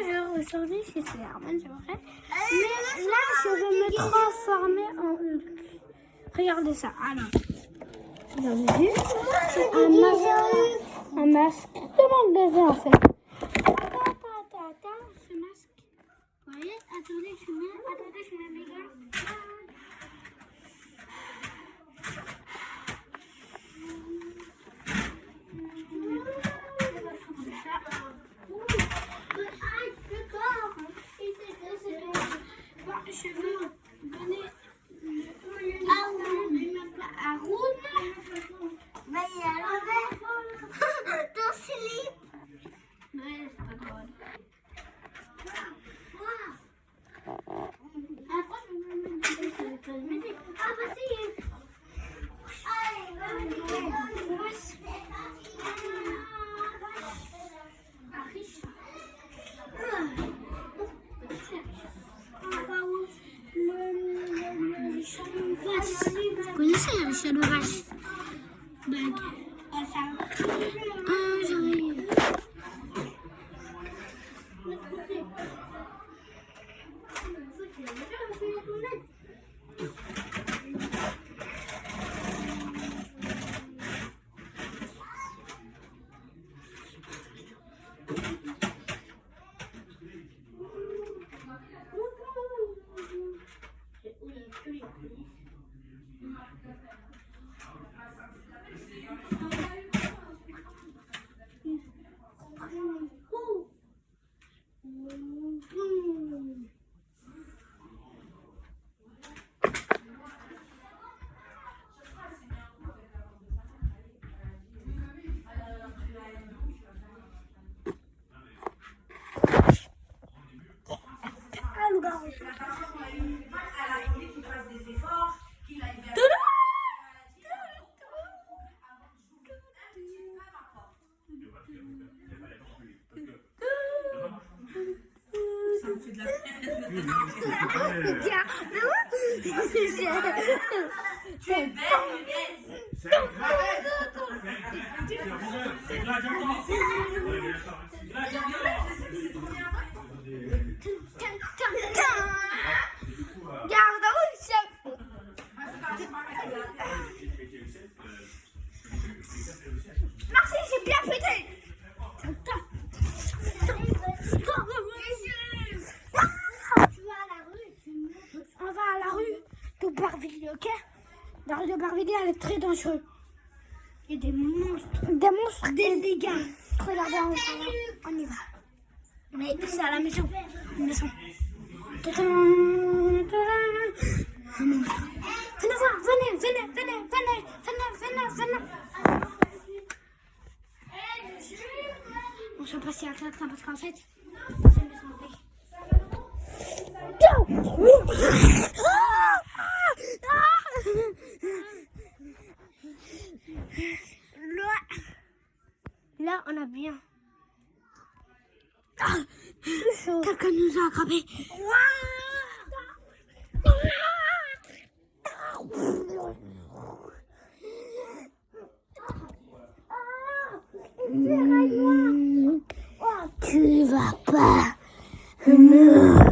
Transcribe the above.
Bonjour, aujourd'hui c'est Herman, c'est vrai. Mais là, je vais me transformer en Hulk. Regardez ça. Alors, vous avez vu C'est un masque. Un masque. Le baiser en fait Ta, ta, ta, ta, Ce masque. Vous voyez Attendez, je mets. Attendez, je mets mes gars. 学ュ。I'm sorry. Ah, j'arrive. Vache Bag. Ah, j'arrive. Garde Merci, j'ai bien pété On va à la rue de Barvilliers, ok? La rue de Barvilliers, elle est très dangereuse. Il y a des monstres. Des monstres Des dégâts. Regardez, on, on y va. Mais c'est à la maison. Maison. Un monstre. On se passe à la parce qu'en fait, c'est une maison Là, on a bien. Quelqu'un nous a attrapés tu vas pas me...